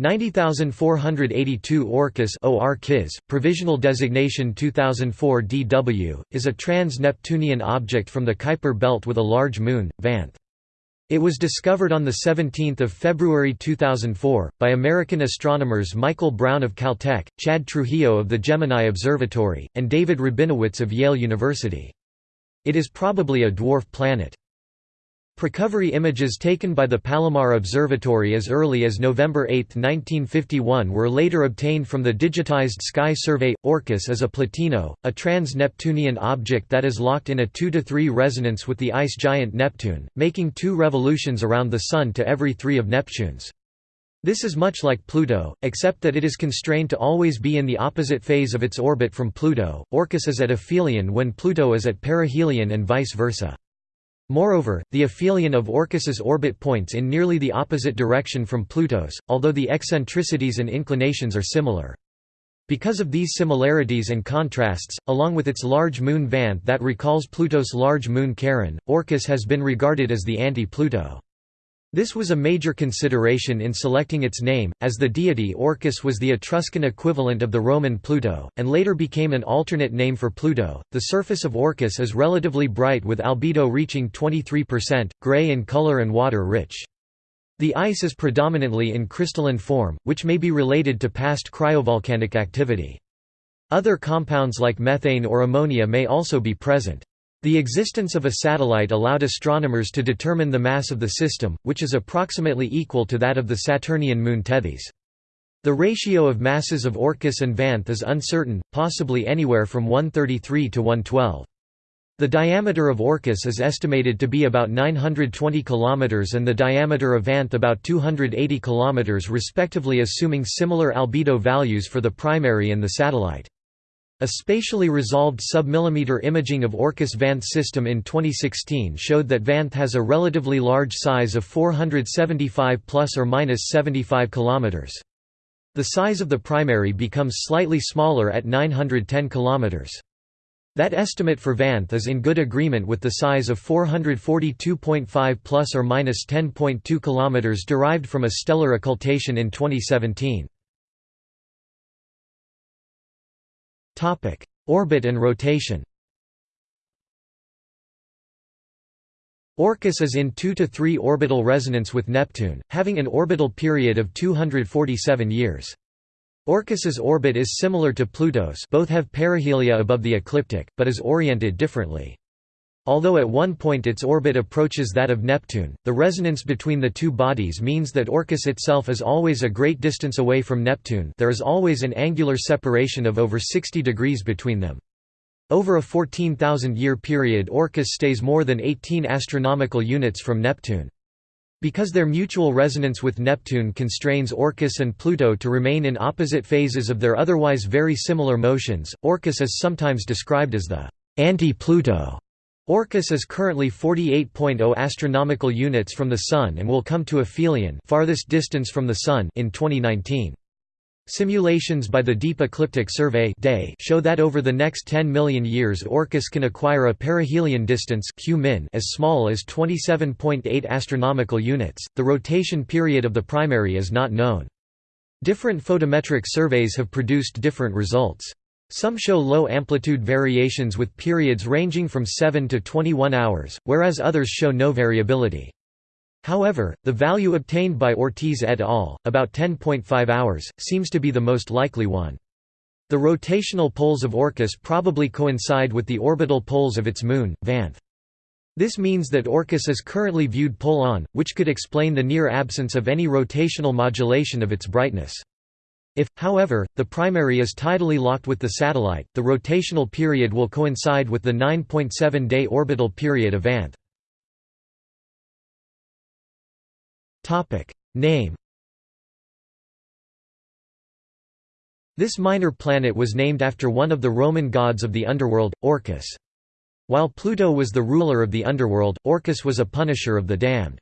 90482 Orcus OR provisional designation 2004 DW, is a trans-Neptunian object from the Kuiper belt with a large moon, Vanth. It was discovered on 17 February 2004, by American astronomers Michael Brown of Caltech, Chad Trujillo of the Gemini Observatory, and David Rabinowitz of Yale University. It is probably a dwarf planet. Precovery images taken by the Palomar Observatory as early as November 8, 1951 were later obtained from the digitized sky survey. Orcus is a Plutino, a trans-Neptunian object that is locked in a 2–3 resonance with the ice giant Neptune, making two revolutions around the Sun to every three of Neptune's. This is much like Pluto, except that it is constrained to always be in the opposite phase of its orbit from Pluto. Orcus is at aphelion when Pluto is at perihelion and vice versa. Moreover, the aphelion of Orcus's orbit points in nearly the opposite direction from Pluto's, although the eccentricities and inclinations are similar. Because of these similarities and contrasts, along with its large moon Vanth that recalls Pluto's large moon Charon, Orcus has been regarded as the anti-Pluto. This was a major consideration in selecting its name, as the deity Orcus was the Etruscan equivalent of the Roman Pluto, and later became an alternate name for Pluto. The surface of Orcus is relatively bright with albedo reaching 23%, gray in color and water rich. The ice is predominantly in crystalline form, which may be related to past cryovolcanic activity. Other compounds like methane or ammonia may also be present. The existence of a satellite allowed astronomers to determine the mass of the system, which is approximately equal to that of the Saturnian moon Tethys. The ratio of masses of Orcus and Vanth is uncertain, possibly anywhere from 133 to 112. The diameter of Orcus is estimated to be about 920 km and the diameter of Vanth about 280 km respectively assuming similar albedo values for the primary and the satellite. A spatially resolved submillimeter imaging of Orcus Vanth system in 2016 showed that Vanth has a relatively large size of 475 plus or minus 75 kilometers. The size of the primary becomes slightly smaller at 910 kilometers. That estimate for Vanth is in good agreement with the size of 442.5 plus or minus 10.2 kilometers derived from a stellar occultation in 2017. Topic: Orbit and rotation. Orcus is in 2 to 3 orbital resonance with Neptune, having an orbital period of 247 years. Orcus's orbit is similar to Pluto's both have perihelia above the ecliptic, but is oriented differently. Although at one point its orbit approaches that of Neptune, the resonance between the two bodies means that Orcus itself is always a great distance away from Neptune there is always an angular separation of over 60 degrees between them. Over a 14,000-year period Orcus stays more than 18 astronomical units from Neptune. Because their mutual resonance with Neptune constrains Orcus and Pluto to remain in opposite phases of their otherwise very similar motions, Orcus is sometimes described as the anti-Pluto Orcus is currently 48.0 astronomical units from the Sun and will come to aphelion farthest distance from the Sun in 2019. Simulations by the Deep Ecliptic Survey show that over the next 10 million years Orcus can acquire a perihelion distance qmin as small as 27.8 astronomical units. The rotation period of the primary is not known. Different photometric surveys have produced different results. Some show low amplitude variations with periods ranging from 7 to 21 hours, whereas others show no variability. However, the value obtained by Ortiz et al., about 10.5 hours, seems to be the most likely one. The rotational poles of Orcus probably coincide with the orbital poles of its moon, Vanth. This means that Orcus is currently viewed pole-on, which could explain the near absence of any rotational modulation of its brightness. If, however, the primary is tidally locked with the satellite, the rotational period will coincide with the 9.7-day orbital period of Vanth. Name This minor planet was named after one of the Roman gods of the underworld, Orcus. While Pluto was the ruler of the underworld, Orcus was a punisher of the damned.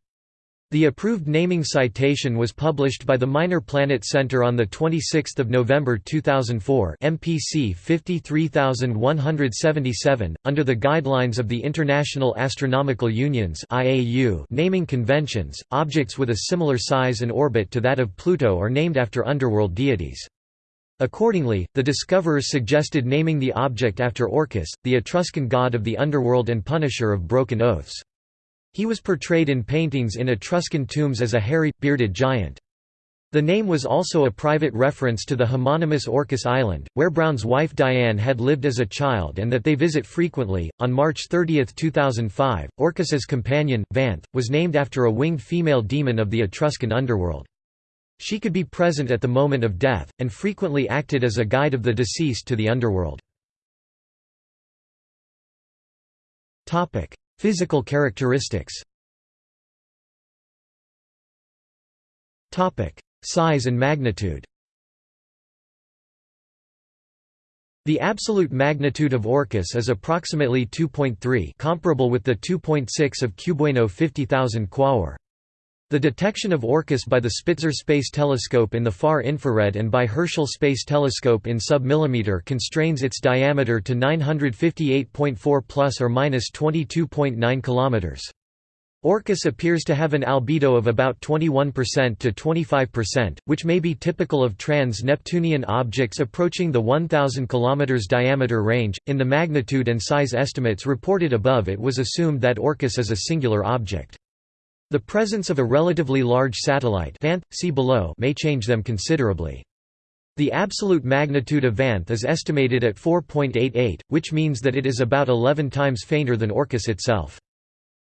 The approved naming citation was published by the Minor Planet Center on 26 November 2004 MPC 53177, under the guidelines of the International Astronomical Union's IAU naming conventions. Objects with a similar size and orbit to that of Pluto are named after underworld deities. Accordingly, the discoverers suggested naming the object after Orcus, the Etruscan god of the underworld and punisher of broken oaths. He was portrayed in paintings in Etruscan tombs as a hairy, bearded giant. The name was also a private reference to the homonymous Orcas Island, where Brown's wife Diane had lived as a child and that they visit frequently. On March 30, 2005, Orcus's companion, Vanth, was named after a winged female demon of the Etruscan underworld. She could be present at the moment of death, and frequently acted as a guide of the deceased to the underworld. Physical characteristics Size and magnitude The absolute magnitude of Orcus is approximately 2.3 comparable with the 2.6 of Cubewaino 50,000 Quaoar. The detection of Orcus by the Spitzer Space Telescope in the far infrared and by Herschel Space Telescope in sub-millimeter constrains its diameter to 958.4 plus or minus 22.9 kilometers. Orcus appears to have an albedo of about 21% to 25%, which may be typical of trans-Neptunian objects approaching the 1000 km diameter range. In the magnitude and size estimates reported above, it was assumed that Orcus is a singular object. The presence of a relatively large satellite Vanth, see below may change them considerably. The absolute magnitude of Vanth is estimated at 4.88, which means that it is about 11 times fainter than Orcus itself.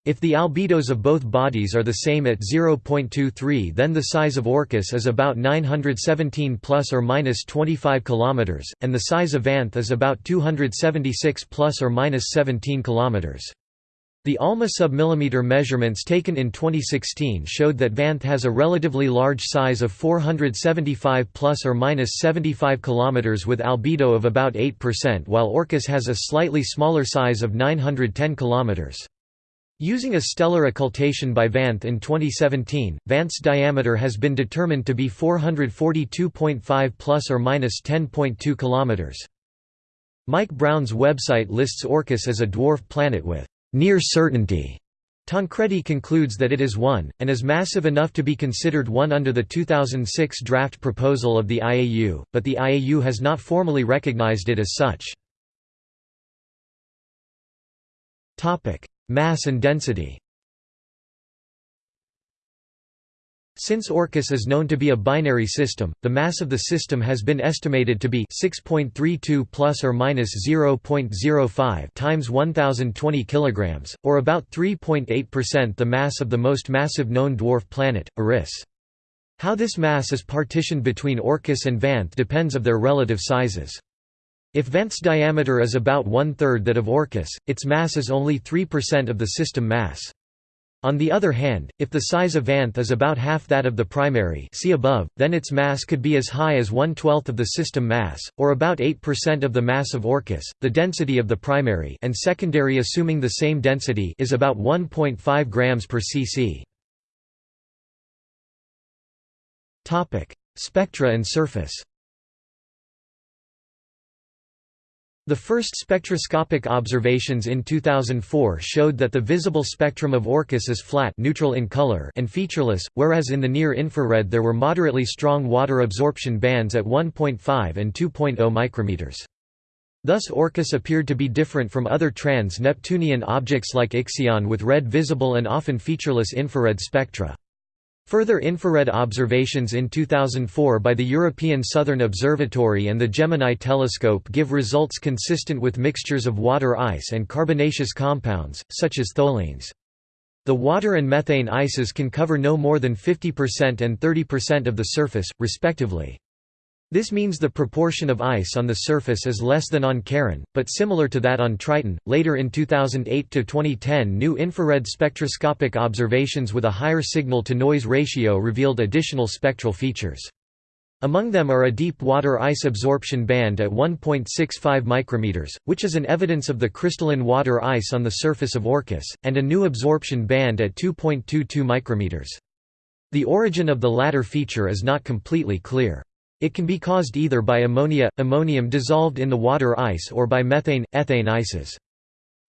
If the albedos of both bodies are the same at 0.23 then the size of Orcus is about 917 plus or minus 25 kilometers and the size of Vanth is about 276 plus or minus 17 kilometers. The ALMA submillimeter measurements taken in 2016 showed that Vanth has a relatively large size of 475 plus or minus 75 km with albedo of about 8% while Orcus has a slightly smaller size of 910 km. Using a stellar occultation by Vanth in 2017, Vanth's diameter has been determined to be 442.5 plus or minus 10.2 km. Mike Brown's website lists Orcus as a dwarf planet with near certainty. Tancredi concludes that it is one, and is massive enough to be considered one under the 2006 draft proposal of the IAU, but the IAU has not formally recognized it as such. Mass and density Since Orcus is known to be a binary system, the mass of the system has been estimated to be 6.32 plus or minus 0.05 times 1020 kilograms, or about 3.8% the mass of the most massive known dwarf planet, Eris. How this mass is partitioned between Orcus and Vanth depends of their relative sizes. If Vanth's diameter is about one-third that of Orcus, its mass is only 3% of the system mass. On the other hand, if the size of Vanth is about half that of the primary see above, then its mass could be as high as one-twelfth of the system mass, or about 8% of the mass of Orcus. The density of the primary and secondary assuming the same density is about 1.5 grams per cc. Spectra and surface The first spectroscopic observations in 2004 showed that the visible spectrum of Orcus is flat neutral in color and featureless, whereas in the near-infrared there were moderately strong water absorption bands at 1.5 and 2.0 micrometers. Thus Orcus appeared to be different from other trans-Neptunian objects like Ixion with red visible and often featureless infrared spectra. Further infrared observations in 2004 by the European Southern Observatory and the Gemini telescope give results consistent with mixtures of water ice and carbonaceous compounds, such as tholins. The water and methane ices can cover no more than 50% and 30% of the surface, respectively. This means the proportion of ice on the surface is less than on Charon, but similar to that on Triton. Later in 2008 to 2010, new infrared spectroscopic observations with a higher signal to noise ratio revealed additional spectral features. Among them are a deep water ice absorption band at 1.65 micrometers, which is an evidence of the crystalline water ice on the surface of Orcus, and a new absorption band at 2.22 micrometers. The origin of the latter feature is not completely clear. It can be caused either by ammonia, ammonium dissolved in the water ice or by methane, ethane ices.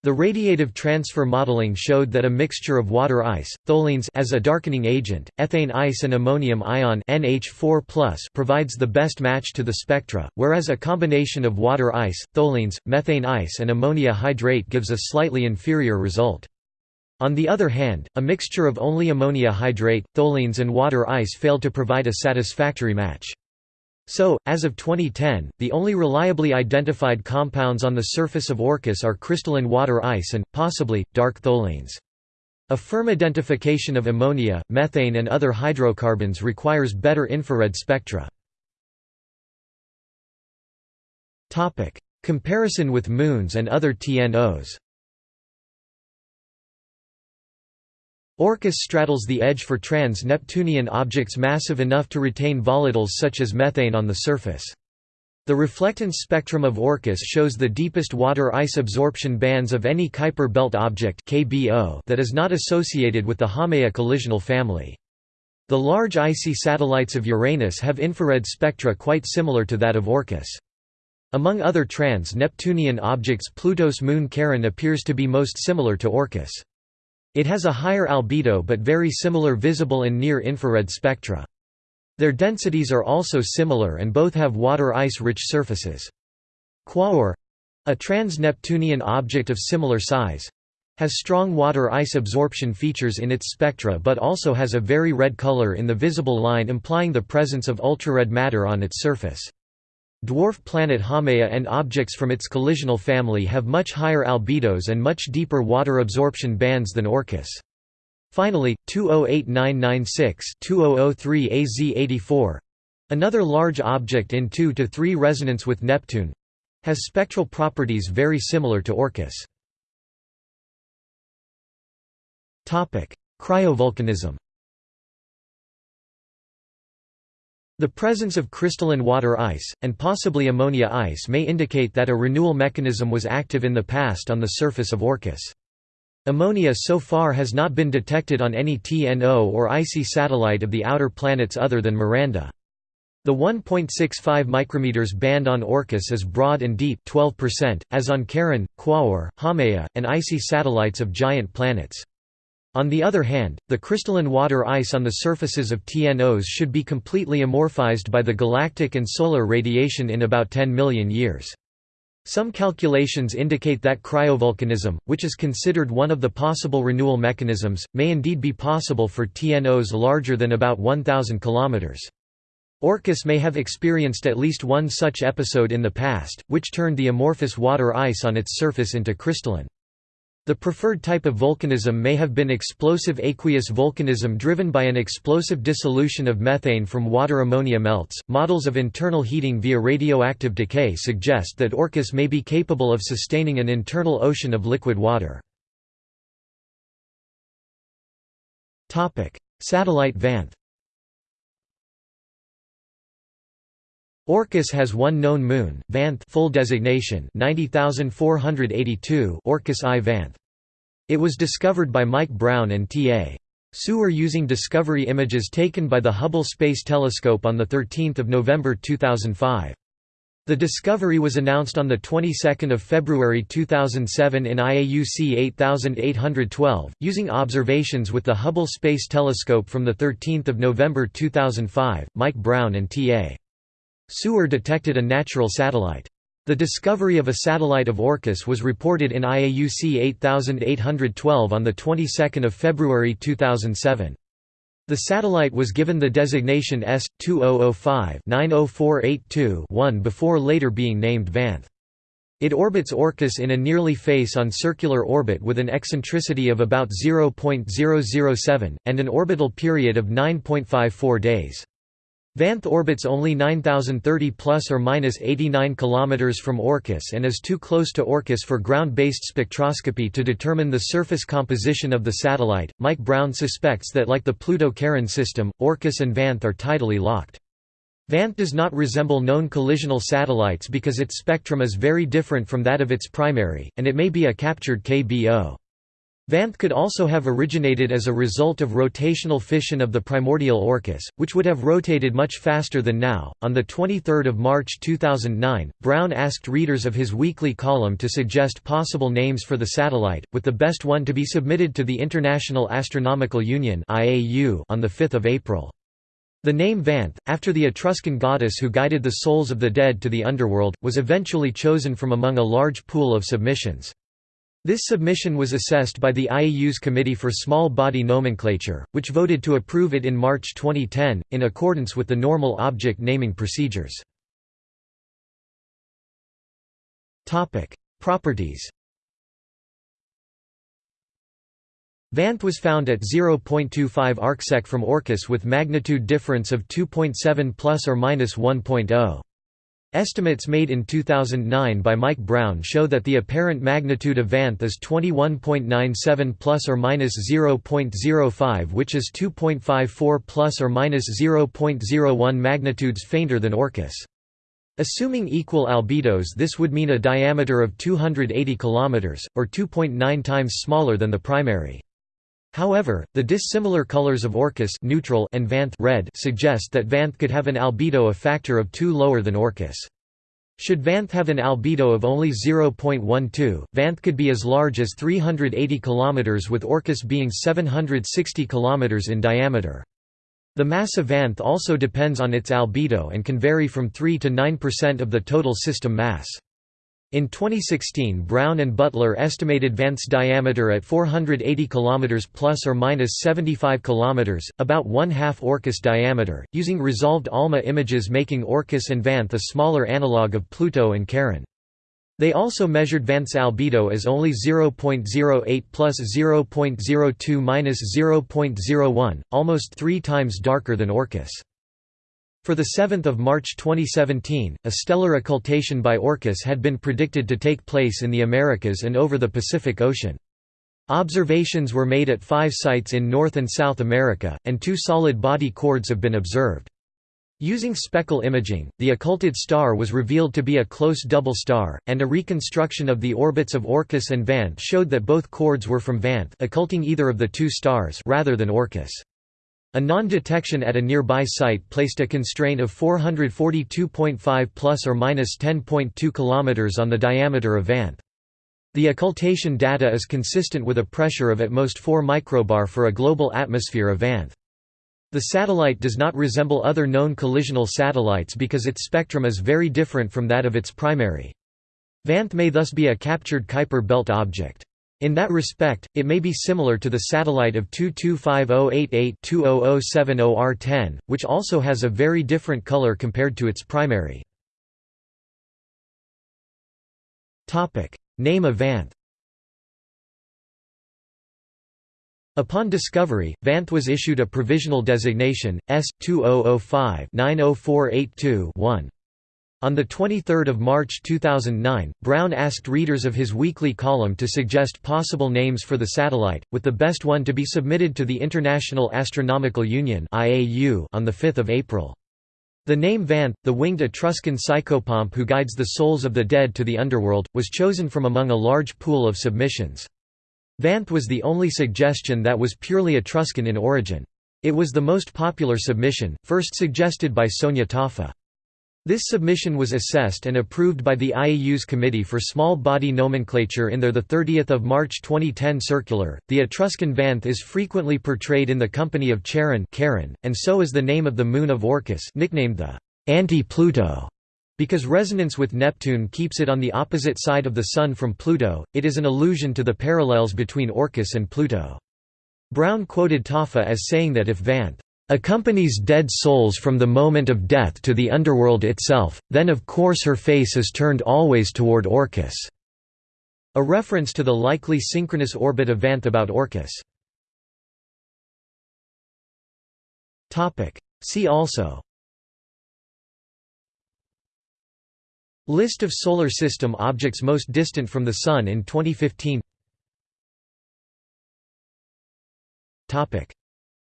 The radiative transfer modeling showed that a mixture of water ice, tholins as a darkening agent, ethane ice and ammonium ion NH4+ provides the best match to the spectra, whereas a combination of water ice, tholins, methane ice and ammonia hydrate gives a slightly inferior result. On the other hand, a mixture of only ammonia hydrate, tholins and water ice failed to provide a satisfactory match. So, as of 2010, the only reliably identified compounds on the surface of Orcus are crystalline water ice and, possibly, dark tholins. A firm identification of ammonia, methane and other hydrocarbons requires better infrared spectra. Comparison with moons and other TNOs Orcus straddles the edge for trans-Neptunian objects massive enough to retain volatiles such as methane on the surface. The reflectance spectrum of Orcus shows the deepest water ice absorption bands of any Kuiper belt object that is not associated with the Haumea collisional family. The large icy satellites of Uranus have infrared spectra quite similar to that of Orcus. Among other trans-Neptunian objects Pluto's moon Charon appears to be most similar to Orcus. It has a higher albedo but very similar visible and near-infrared spectra. Their densities are also similar and both have water-ice-rich surfaces. Quaoar—a trans-Neptunian object of similar size—has strong water-ice absorption features in its spectra but also has a very red color in the visible line implying the presence of ultrared matter on its surface. Dwarf planet Haumea and objects from its collisional family have much higher albedos and much deeper water absorption bands than Orcus. Finally, 208996-2003 AZ84—another large object in 2–3 resonance with Neptune—has spectral properties very similar to Orcus. Cryovolcanism The presence of crystalline water ice, and possibly ammonia ice may indicate that a renewal mechanism was active in the past on the surface of Orcus. Ammonia so far has not been detected on any TNO or icy satellite of the outer planets other than Miranda. The 1.65 micrometers band on Orcus is broad and deep 12%, as on Charon, Quaoar, Haumea, and icy satellites of giant planets. On the other hand, the crystalline water ice on the surfaces of TNOs should be completely amorphized by the galactic and solar radiation in about 10 million years. Some calculations indicate that cryovolcanism, which is considered one of the possible renewal mechanisms, may indeed be possible for TNOs larger than about 1,000 km. Orcus may have experienced at least one such episode in the past, which turned the amorphous water ice on its surface into crystalline. The preferred type of volcanism may have been explosive aqueous volcanism driven by an explosive dissolution of methane from water ammonia melts. Models of internal heating via radioactive decay suggest that Orcus may be capable of sustaining an internal ocean of liquid water. Topic: Satellite Vanth. Orcus has one known moon, Vanth full designation 90482 Orcus I Vanth. It was discovered by Mike Brown and T.A. Suer using discovery images taken by the Hubble Space Telescope on 13 November 2005. The discovery was announced on the 22nd of February 2007 in IAUC 8812, using observations with the Hubble Space Telescope from the 13th of November 2005. Mike Brown and T.A. Suer detected a natural satellite. The discovery of a satellite of Orcus was reported in IAUC 8812 on the 22nd of February 2007. The satellite was given the designation S2005-90482-1 before later being named Vanth. It orbits Orcus in a nearly face-on circular orbit with an eccentricity of about 0.007, and an orbital period of 9.54 days. Vanth orbits only 9030 plus or minus 89 km from Orcus and is too close to Orcus for ground-based spectroscopy to determine the surface composition of the satellite. Mike Brown suspects that like the Pluto-Charon system, Orcus and Vanth are tidally locked. Vanth does not resemble known collisional satellites because its spectrum is very different from that of its primary, and it may be a captured KBO. Vanth could also have originated as a result of rotational fission of the primordial Orcus, which would have rotated much faster than now. On the 23rd of March 2009, Brown asked readers of his weekly column to suggest possible names for the satellite, with the best one to be submitted to the International Astronomical Union (IAU) on the 5th of April. The name Vanth, after the Etruscan goddess who guided the souls of the dead to the underworld, was eventually chosen from among a large pool of submissions. This submission was assessed by the IAU's Committee for Small Body Nomenclature, which voted to approve it in March 2010, in accordance with the normal object naming procedures. Properties Vanth was found at 0.25 arcsec from Orcus with magnitude difference of 2.7 plus or minus 1.0. Estimates made in 2009 by Mike Brown show that the apparent magnitude of Vanth is 21.97 plus or minus 0.05 which is 2.54 plus or minus 0.01 magnitudes fainter than Orcus. Assuming equal albedos this would mean a diameter of 280 km, or 2.9 times smaller than the primary. However, the dissimilar colors of Orcus neutral and Vanth red suggest that Vanth could have an albedo a factor of 2 lower than Orcus. Should Vanth have an albedo of only 0.12, Vanth could be as large as 380 km with Orcus being 760 km in diameter. The mass of Vanth also depends on its albedo and can vary from 3 to 9% of the total system mass. In 2016 Brown and Butler estimated Vanth's diameter at 480 km plus or minus 75 km, about one-half Orcus diameter, using resolved ALMA images making Orcus and Vanth a smaller analogue of Pluto and Charon. They also measured Vanth's albedo as only 0.08 plus 0.02 minus 0.01, almost three times darker than Orcus. For the 7 March 2017, a stellar occultation by Orcus had been predicted to take place in the Americas and over the Pacific Ocean. Observations were made at five sites in North and South America, and two solid body chords have been observed. Using speckle imaging, the occulted star was revealed to be a close double star, and a reconstruction of the orbits of Orcus and Vanth showed that both chords were from Vanth occulting either of the two stars rather than Orcus. A non-detection at a nearby site placed a constraint of 442.5 plus or minus 10.2 km on the diameter of Vanth. The occultation data is consistent with a pressure of at most 4 microbar for a global atmosphere of Vanth. The satellite does not resemble other known collisional satellites because its spectrum is very different from that of its primary. Vanth may thus be a captured Kuiper belt object. In that respect, it may be similar to the satellite of 225088-20070R10, which also has a very different color compared to its primary. Name of Vanth Upon discovery, Vanth was issued a provisional designation, S2005-90482-1. On 23 March 2009, Brown asked readers of his weekly column to suggest possible names for the satellite, with the best one to be submitted to the International Astronomical Union on 5 April. The name Vanth, the winged Etruscan psychopomp who guides the souls of the dead to the underworld, was chosen from among a large pool of submissions. Vanth was the only suggestion that was purely Etruscan in origin. It was the most popular submission, first suggested by Sonya Taaffe. This submission was assessed and approved by the IAU's Committee for Small Body Nomenclature in their 30 March 2010 circular. The Etruscan Vanth is frequently portrayed in the company of Charon, Charon and so is the name of the moon of Orcus, nicknamed the anti-Pluto. Because resonance with Neptune keeps it on the opposite side of the Sun from Pluto, it is an allusion to the parallels between Orcus and Pluto. Brown quoted Taaffe as saying that if Vanth accompanies dead souls from the moment of death to the underworld itself, then of course her face is turned always toward Orcus." A reference to the likely synchronous orbit of Vanth about Orcus. See also. List of Solar System objects most distant from the Sun in 2015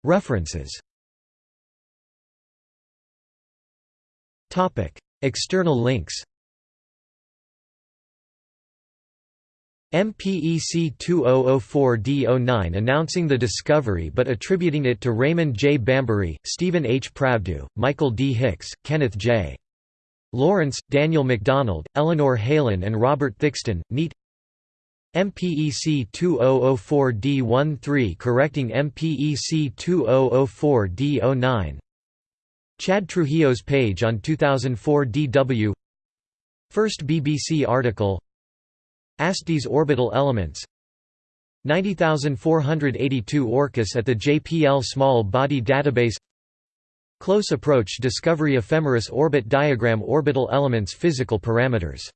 References External links MPEC 2004D09 announcing the discovery but attributing it to Raymond J. Bambery, Steven H. Pravdo, Michael D. Hicks, Kenneth J. Lawrence, Daniel MacDonald, Eleanor Helin and Robert Thicksten, NEAT MPEC 2004D13 correcting MPEC 2004D09 Chad Trujillo's page on 2004 DW First BBC article. ASTE's orbital elements. 90482 ORCUS at the JPL Small Body Database. Close approach discovery ephemeris orbit diagram orbital elements physical parameters